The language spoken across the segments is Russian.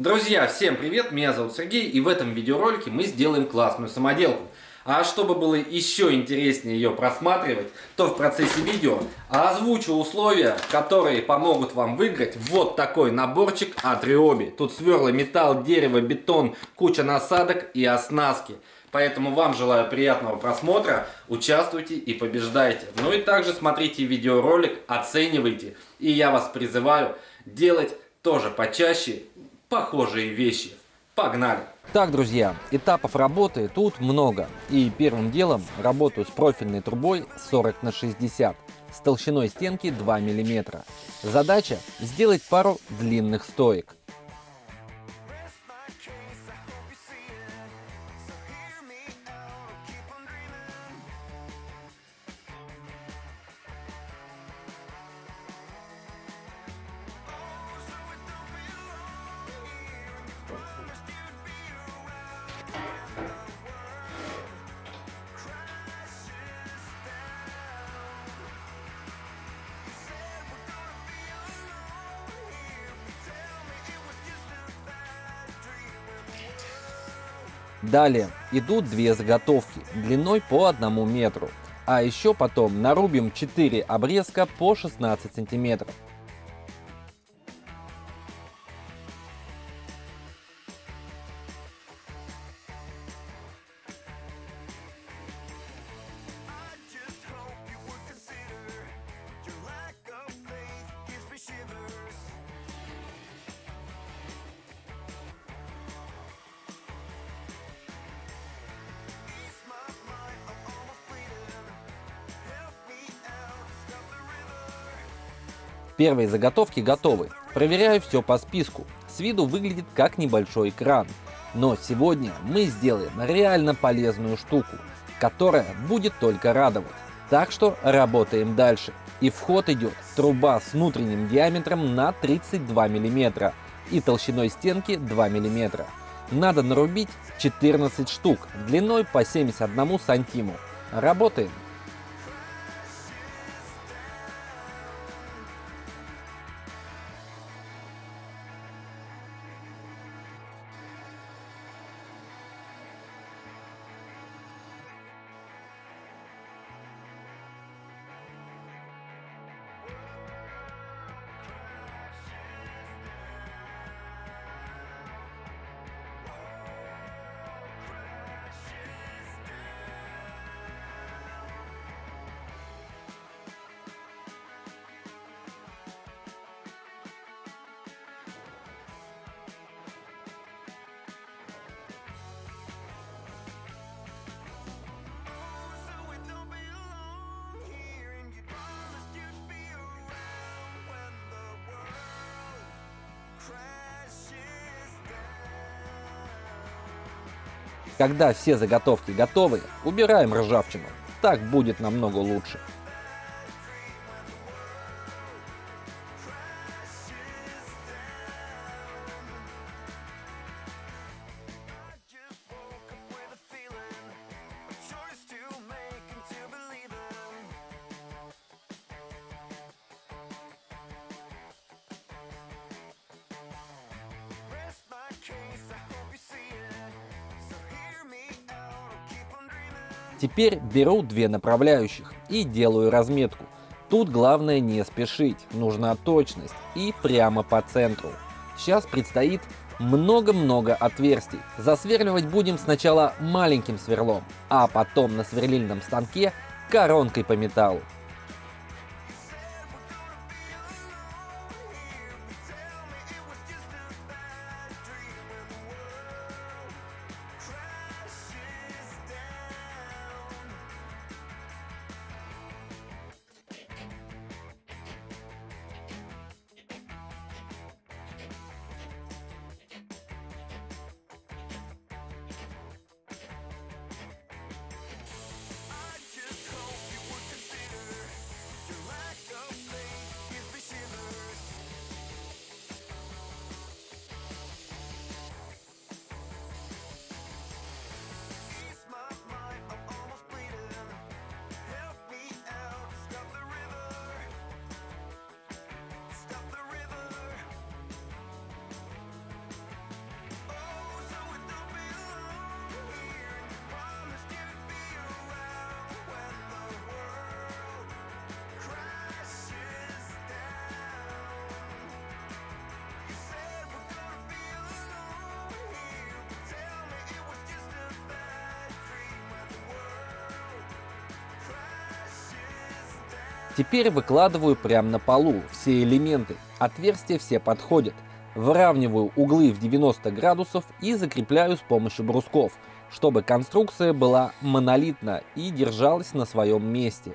Друзья, всем привет, меня зовут Сергей и в этом видеоролике мы сделаем классную самоделку. А чтобы было еще интереснее ее просматривать, то в процессе видео озвучу условия, которые помогут вам выиграть вот такой наборчик от Ryobi. Тут сверла, металл, дерево, бетон, куча насадок и оснастки. Поэтому вам желаю приятного просмотра, участвуйте и побеждайте. Ну и также смотрите видеоролик, оценивайте. И я вас призываю делать тоже почаще похожие вещи. Погнали! Так, друзья, этапов работы тут много. И первым делом работаю с профильной трубой 40 на 60 с толщиной стенки 2 мм. Задача сделать пару длинных стоек. Далее идут две заготовки длиной по одному метру. А еще потом нарубим 4 обрезка по 16 сантиметров. Первые заготовки готовы. Проверяю все по списку. С виду выглядит как небольшой экран. Но сегодня мы сделаем реально полезную штуку, которая будет только радовать. Так что работаем дальше. И в ход идет труба с внутренним диаметром на 32 мм и толщиной стенки 2 мм. Надо нарубить 14 штук длиной по 71 сантиму. Работаем. Когда все заготовки готовы, убираем ржавчину. Так будет намного лучше. Теперь беру две направляющих и делаю разметку. Тут главное не спешить, нужна точность и прямо по центру. Сейчас предстоит много-много отверстий. Засверливать будем сначала маленьким сверлом, а потом на сверлильном станке коронкой по металлу. Теперь выкладываю прямо на полу все элементы. Отверстия все подходят. Выравниваю углы в 90 градусов и закрепляю с помощью брусков, чтобы конструкция была монолитна и держалась на своем месте.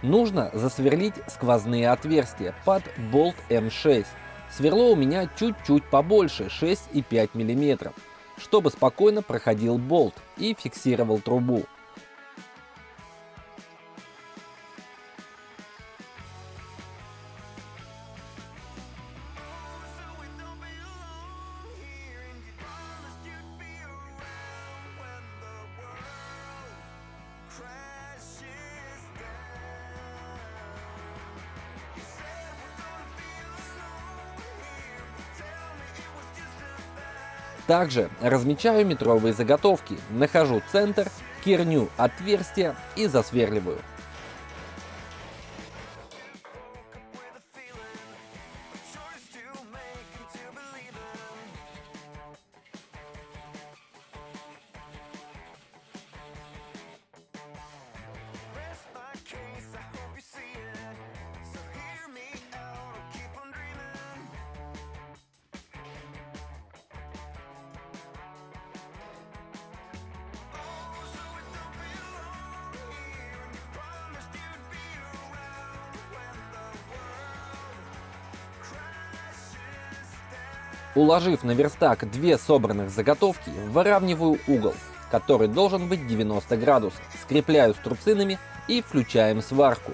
Нужно засверлить сквозные отверстия под болт М6. Сверло у меня чуть-чуть побольше, 6,5 мм, чтобы спокойно проходил болт и фиксировал трубу. Также размечаю метровые заготовки, нахожу центр, керню отверстия и засверливаю. Уложив на верстак две собранных заготовки, выравниваю угол, который должен быть 90 градусов, скрепляю струбцинами и включаем сварку.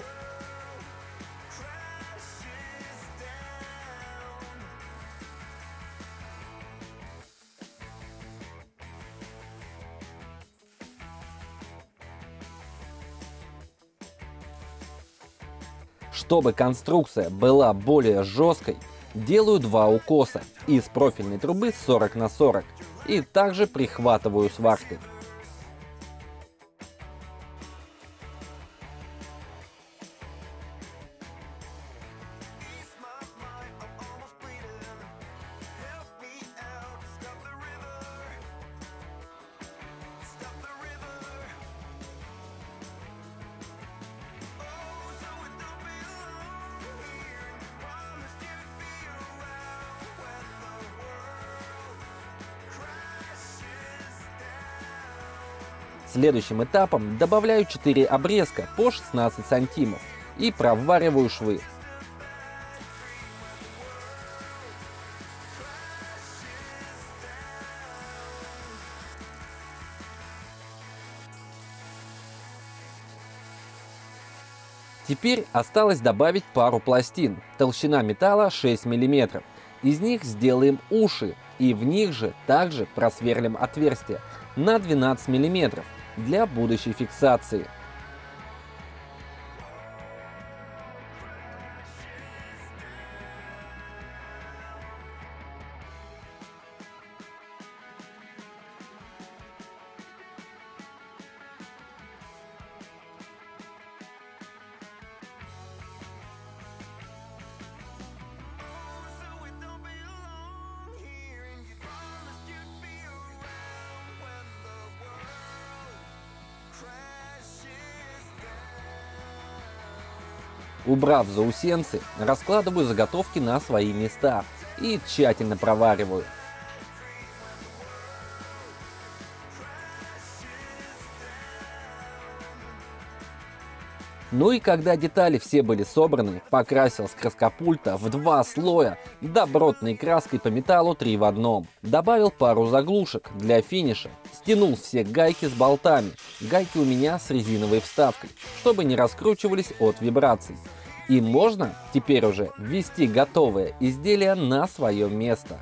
Чтобы конструкция была более жесткой, Делаю два укоса из профильной трубы 40 на 40 и также прихватываю сваркой. Следующим этапом добавляю 4 обрезка по 16 сантимов и провариваю швы. Теперь осталось добавить пару пластин, толщина металла 6 мм. Из них сделаем уши и в них же также просверлим отверстие на 12 мм для будущей фиксации. Убрав заусенцы, раскладываю заготовки на свои места и тщательно провариваю. Ну и когда детали все были собраны, покрасил с краскопульта в два слоя добротной краской по металлу 3 в одном. Добавил пару заглушек для финиша, стянул все гайки с болтами, гайки у меня с резиновой вставкой, чтобы не раскручивались от вибраций. И можно теперь уже ввести готовое изделие на свое место.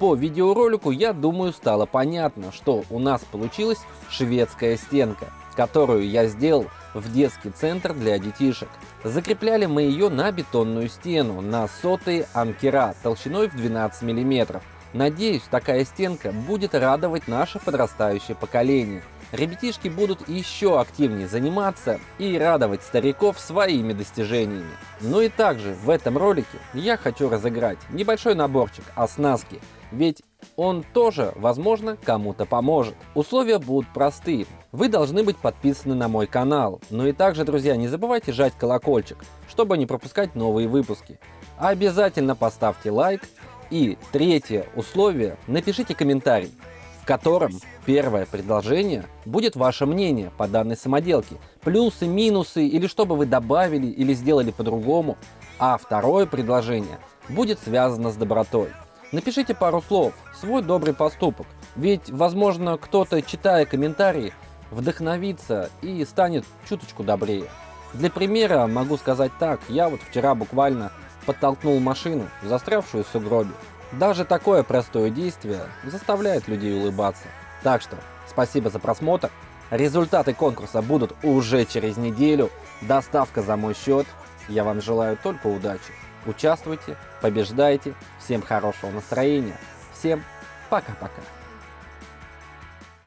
По видеоролику, я думаю, стало понятно, что у нас получилась шведская стенка, которую я сделал в детский центр для детишек. Закрепляли мы ее на бетонную стену на сотые анкера толщиной в 12 мм. Надеюсь, такая стенка будет радовать наше подрастающее поколение. Ребятишки будут еще активнее заниматься и радовать стариков своими достижениями. Ну и также в этом ролике я хочу разыграть небольшой наборчик оснастки, ведь Он тоже, возможно, кому-то поможет. Условия будут простые. Вы должны быть подписаны на мой канал. Ну и также, друзья, не забывайте жать колокольчик, чтобы не пропускать новые выпуски. Обязательно поставьте лайк. И третье условие, напишите комментарий, в котором первое предложение будет ваше мнение по данной самоделке. Плюсы, минусы или что бы вы добавили или сделали по-другому. А второе предложение будет связано с добротой. Напишите пару слов, свой добрый поступок. Ведь, возможно, кто-то, читая комментарии, вдохновится и станет чуточку добрее. Для примера могу сказать так, я вот вчера буквально подтолкнул машину, застрявшую в сугробе. Даже такое простое действие заставляет людей улыбаться. Так что, спасибо за просмотр. Результаты конкурса будут уже через неделю. Доставка за мой счет. Я вам желаю только удачи. Участвуйте, побеждайте. Всем хорошего настроения. Всем пока-пока.